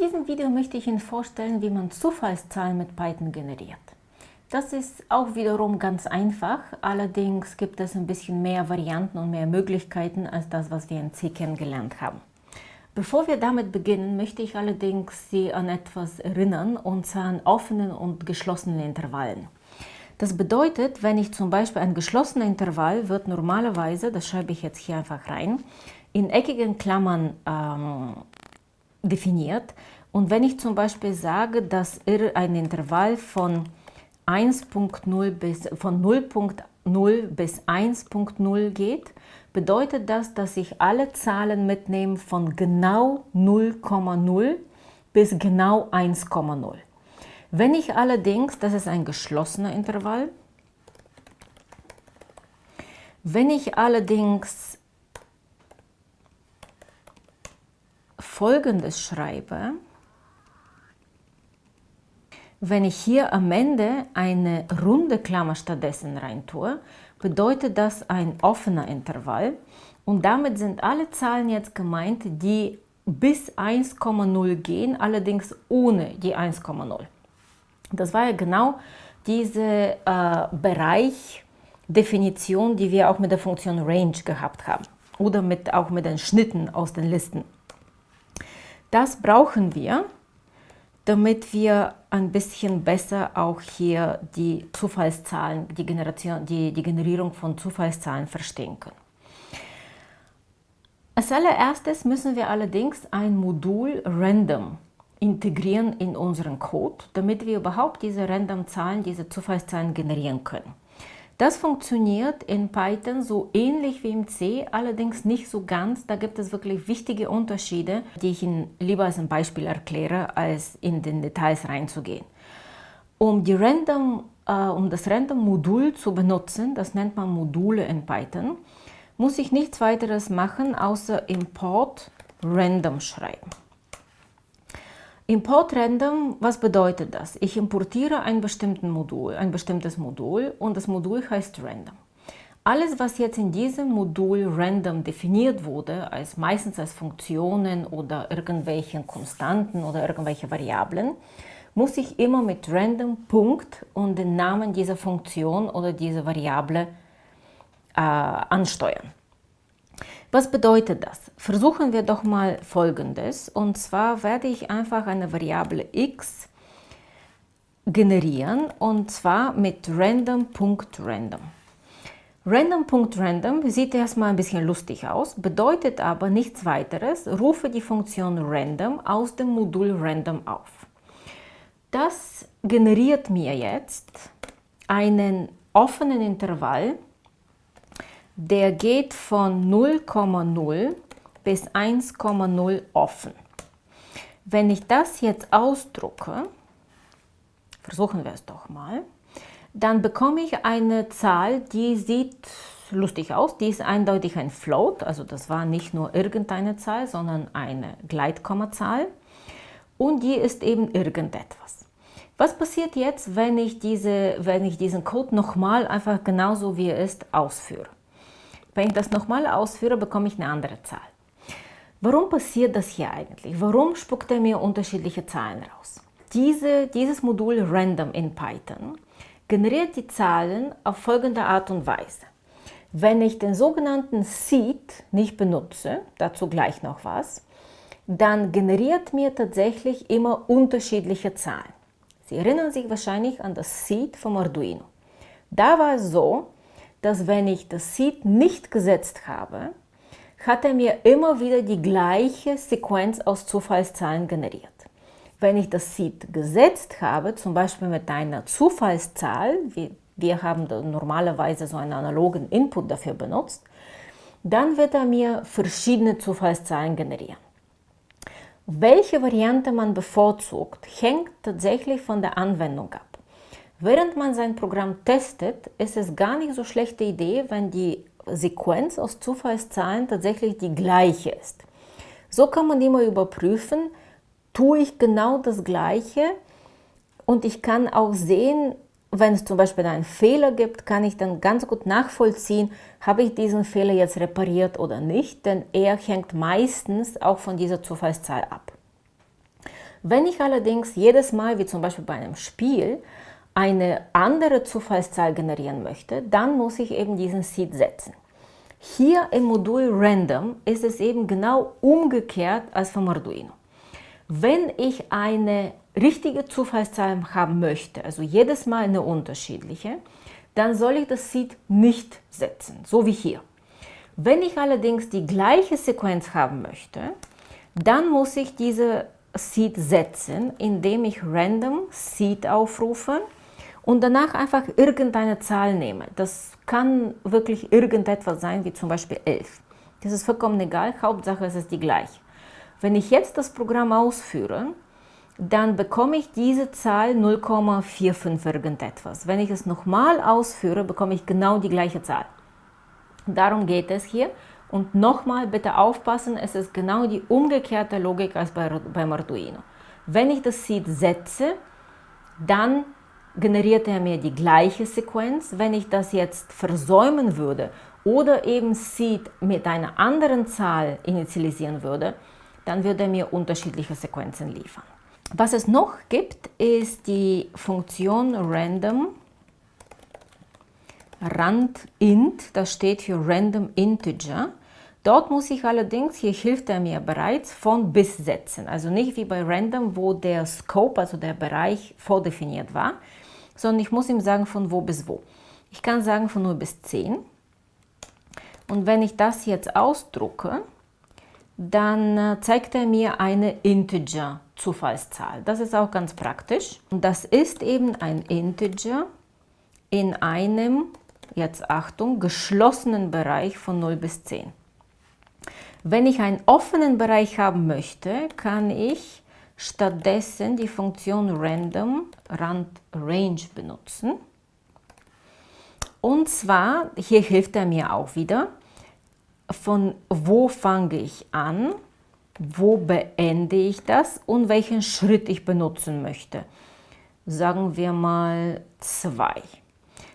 diesem Video möchte ich Ihnen vorstellen, wie man Zufallszahlen mit Python generiert. Das ist auch wiederum ganz einfach, allerdings gibt es ein bisschen mehr Varianten und mehr Möglichkeiten als das, was wir in C kennengelernt haben. Bevor wir damit beginnen, möchte ich allerdings Sie an etwas erinnern, und zwar an offenen und geschlossenen Intervallen. Das bedeutet, wenn ich zum Beispiel ein geschlossener Intervall wird normalerweise, das schreibe ich jetzt hier einfach rein, in eckigen Klammern ähm, definiert. Und wenn ich zum Beispiel sage, dass ein Intervall von 1.0 bis von 0.0 bis 1.0 geht, bedeutet das, dass ich alle Zahlen mitnehme von genau 0,0 bis genau 1,0. Wenn ich allerdings, das ist ein geschlossener Intervall, wenn ich allerdings folgendes schreibe, wenn ich hier am Ende eine runde Klammer stattdessen rein tue, bedeutet das ein offener Intervall und damit sind alle Zahlen jetzt gemeint, die bis 1,0 gehen, allerdings ohne die 1,0. Das war ja genau diese äh, Bereichdefinition, die wir auch mit der Funktion Range gehabt haben oder mit, auch mit den Schnitten aus den Listen. Das brauchen wir, damit wir ein bisschen besser auch hier die Zufallszahlen, die, Generation, die, die Generierung von Zufallszahlen verstehen können. Als allererstes müssen wir allerdings ein Modul Random integrieren in unseren Code, damit wir überhaupt diese Random-Zahlen, diese Zufallszahlen generieren können. Das funktioniert in Python so ähnlich wie im C, allerdings nicht so ganz. Da gibt es wirklich wichtige Unterschiede, die ich Ihnen lieber als ein Beispiel erkläre, als in den Details reinzugehen. Um, die Random, äh, um das Random-Modul zu benutzen, das nennt man Module in Python, muss ich nichts weiteres machen, außer Import Random schreiben. Import Random, was bedeutet das? Ich importiere ein, Modul, ein bestimmtes Modul und das Modul heißt Random. Alles, was jetzt in diesem Modul Random definiert wurde, als meistens als Funktionen oder irgendwelche Konstanten oder irgendwelche Variablen, muss ich immer mit Random Punkt und den Namen dieser Funktion oder dieser Variable äh, ansteuern. Was bedeutet das? Versuchen wir doch mal Folgendes. Und zwar werde ich einfach eine Variable x generieren und zwar mit random.random. Random.random sieht erstmal ein bisschen lustig aus, bedeutet aber nichts weiteres, rufe die Funktion random aus dem Modul random auf. Das generiert mir jetzt einen offenen Intervall, der geht von 0,0 bis 1,0 offen. Wenn ich das jetzt ausdrucke, versuchen wir es doch mal, dann bekomme ich eine Zahl, die sieht lustig aus. Die ist eindeutig ein Float, also das war nicht nur irgendeine Zahl, sondern eine Gleitkommazahl. Und die ist eben irgendetwas. Was passiert jetzt, wenn ich, diese, wenn ich diesen Code nochmal einfach genauso wie er ist ausführe? Wenn ich das nochmal ausführe, bekomme ich eine andere Zahl. Warum passiert das hier eigentlich? Warum spuckt er mir unterschiedliche Zahlen raus? Diese, dieses Modul Random in Python generiert die Zahlen auf folgende Art und Weise. Wenn ich den sogenannten Seed nicht benutze, dazu gleich noch was, dann generiert mir tatsächlich immer unterschiedliche Zahlen. Sie erinnern sich wahrscheinlich an das Seed vom Arduino. Da war es so, dass wenn ich das Seed nicht gesetzt habe, hat er mir immer wieder die gleiche Sequenz aus Zufallszahlen generiert. Wenn ich das Seed gesetzt habe, zum Beispiel mit einer Zufallszahl, wir haben normalerweise so einen analogen Input dafür benutzt, dann wird er mir verschiedene Zufallszahlen generieren. Welche Variante man bevorzugt, hängt tatsächlich von der Anwendung ab. Während man sein Programm testet, ist es gar nicht so schlechte Idee, wenn die Sequenz aus Zufallszahlen tatsächlich die gleiche ist. So kann man immer überprüfen, tue ich genau das Gleiche und ich kann auch sehen, wenn es zum Beispiel einen Fehler gibt, kann ich dann ganz gut nachvollziehen, habe ich diesen Fehler jetzt repariert oder nicht, denn er hängt meistens auch von dieser Zufallszahl ab. Wenn ich allerdings jedes Mal, wie zum Beispiel bei einem Spiel, eine andere Zufallszahl generieren möchte, dann muss ich eben diesen Seed setzen. Hier im Modul Random ist es eben genau umgekehrt als vom Arduino. Wenn ich eine richtige Zufallszahl haben möchte, also jedes Mal eine unterschiedliche, dann soll ich das Seed nicht setzen, so wie hier. Wenn ich allerdings die gleiche Sequenz haben möchte, dann muss ich diese Seed setzen, indem ich random Seed aufrufe und danach einfach irgendeine Zahl nehme. Das kann wirklich irgendetwas sein, wie zum Beispiel 11. Das ist vollkommen egal, Hauptsache es ist die gleiche. Wenn ich jetzt das Programm ausführe, dann bekomme ich diese Zahl 0,45 irgendetwas. Wenn ich es nochmal ausführe, bekomme ich genau die gleiche Zahl. Darum geht es hier. Und nochmal bitte aufpassen, es ist genau die umgekehrte Logik als bei, beim Arduino. Wenn ich das Seed setze, dann generiert er mir die gleiche Sequenz. Wenn ich das jetzt versäumen würde oder eben Seed mit einer anderen Zahl initialisieren würde, dann würde er mir unterschiedliche Sequenzen liefern. Was es noch gibt, ist die Funktion random randint, das steht für random integer. Dort muss ich allerdings, hier hilft er mir bereits, von bis setzen. Also nicht wie bei random, wo der Scope, also der Bereich vordefiniert war, sondern ich muss ihm sagen, von wo bis wo. Ich kann sagen von 0 bis 10. Und wenn ich das jetzt ausdrucke, dann äh, zeigt er mir eine Integer-Zufallszahl. Das ist auch ganz praktisch. Und das ist eben ein Integer in einem, jetzt Achtung, geschlossenen Bereich von 0 bis 10. Wenn ich einen offenen Bereich haben möchte, kann ich stattdessen die Funktion random rand range benutzen. Und zwar, hier hilft er mir auch wieder, von wo fange ich an, wo beende ich das und welchen Schritt ich benutzen möchte. Sagen wir mal zwei.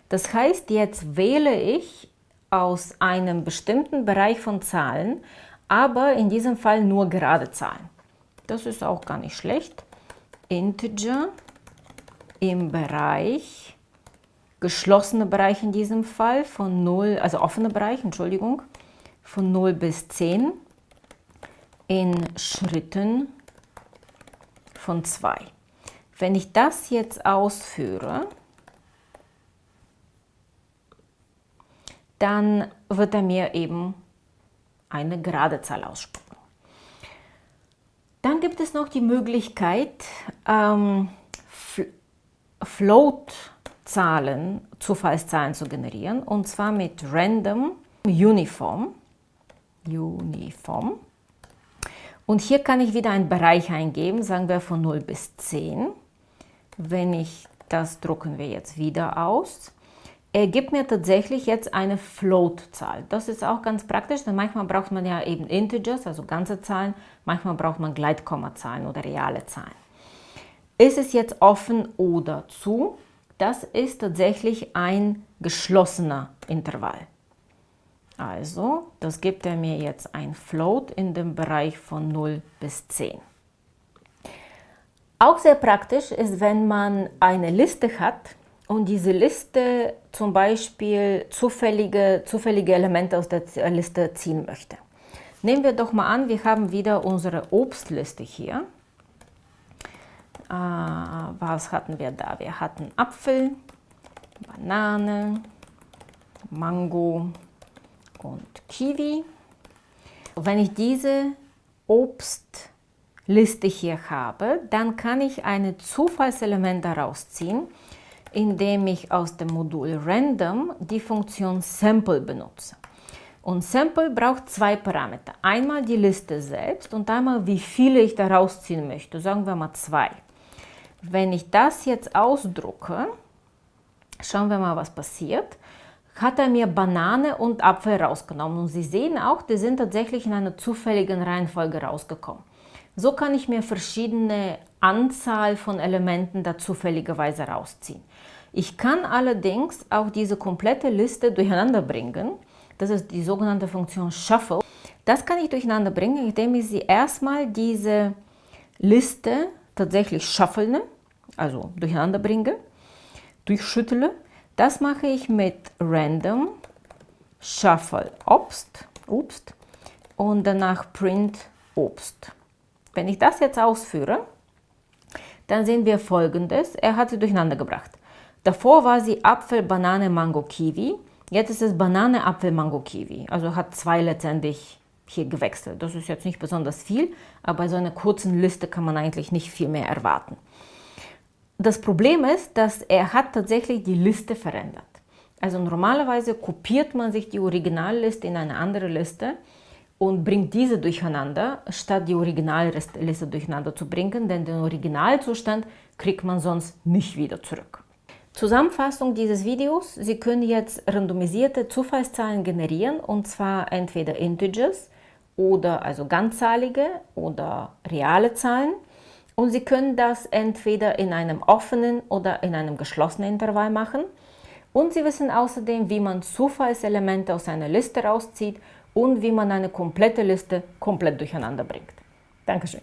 Das heißt, jetzt wähle ich aus einem bestimmten Bereich von Zahlen, aber in diesem Fall nur gerade Zahlen. Das ist auch gar nicht schlecht. Integer im Bereich, geschlossener Bereich in diesem Fall, von 0, also offener Bereich, Entschuldigung, von 0 bis 10 in Schritten von 2. Wenn ich das jetzt ausführe, dann wird er mir eben eine gerade Zahl ausspucken. Dann gibt es noch die Möglichkeit, ähm, Float-Zahlen, Zufallszahlen zu generieren, und zwar mit Random Uniform. Uniform. Und hier kann ich wieder einen Bereich eingeben, sagen wir von 0 bis 10. Wenn ich das drucken wir jetzt wieder aus. Er gibt mir tatsächlich jetzt eine Float-Zahl. Das ist auch ganz praktisch, denn manchmal braucht man ja eben Integers, also ganze Zahlen, manchmal braucht man Gleitkommazahlen oder reale Zahlen. Ist es jetzt offen oder zu? Das ist tatsächlich ein geschlossener Intervall. Also, das gibt er mir jetzt ein Float in dem Bereich von 0 bis 10. Auch sehr praktisch ist, wenn man eine Liste hat und diese Liste zum Beispiel zufällige, zufällige Elemente aus der Liste ziehen möchte. Nehmen wir doch mal an, wir haben wieder unsere Obstliste hier. Äh, was hatten wir da? Wir hatten Apfel, Banane, Mango, und Kiwi. Wenn ich diese Obstliste hier habe, dann kann ich ein Zufallselement daraus ziehen, indem ich aus dem Modul Random die Funktion Sample benutze. Und Sample braucht zwei Parameter. Einmal die Liste selbst und einmal wie viele ich daraus ziehen möchte. Sagen wir mal zwei. Wenn ich das jetzt ausdrucke, schauen wir mal, was passiert hat er mir Banane und Apfel rausgenommen. Und Sie sehen auch, die sind tatsächlich in einer zufälligen Reihenfolge rausgekommen. So kann ich mir verschiedene Anzahl von Elementen da zufälligerweise rausziehen. Ich kann allerdings auch diese komplette Liste durcheinander bringen. Das ist die sogenannte Funktion Shuffle. Das kann ich durcheinander bringen, indem ich sie erstmal diese Liste tatsächlich schaffelne, also durcheinander bringe, durchschüttle. Das mache ich mit random shuffle Obst, Obst und danach print Obst. Wenn ich das jetzt ausführe, dann sehen wir folgendes. Er hat sie durcheinander gebracht. Davor war sie Apfel, Banane, Mango, Kiwi. Jetzt ist es Banane, Apfel, Mango, Kiwi. Also hat zwei letztendlich hier gewechselt. Das ist jetzt nicht besonders viel, aber bei so einer kurzen Liste kann man eigentlich nicht viel mehr erwarten. Das Problem ist, dass er hat tatsächlich die Liste verändert. Also normalerweise kopiert man sich die Originalliste in eine andere Liste und bringt diese durcheinander, statt die Originalliste durcheinander zu bringen, denn den Originalzustand kriegt man sonst nicht wieder zurück. Zusammenfassung dieses Videos. Sie können jetzt randomisierte Zufallszahlen generieren und zwar entweder Integers oder also ganzzahlige oder reale Zahlen. Und Sie können das entweder in einem offenen oder in einem geschlossenen Intervall machen. Und Sie wissen außerdem, wie man Zufallselemente aus einer Liste rauszieht und wie man eine komplette Liste komplett durcheinander bringt. Dankeschön.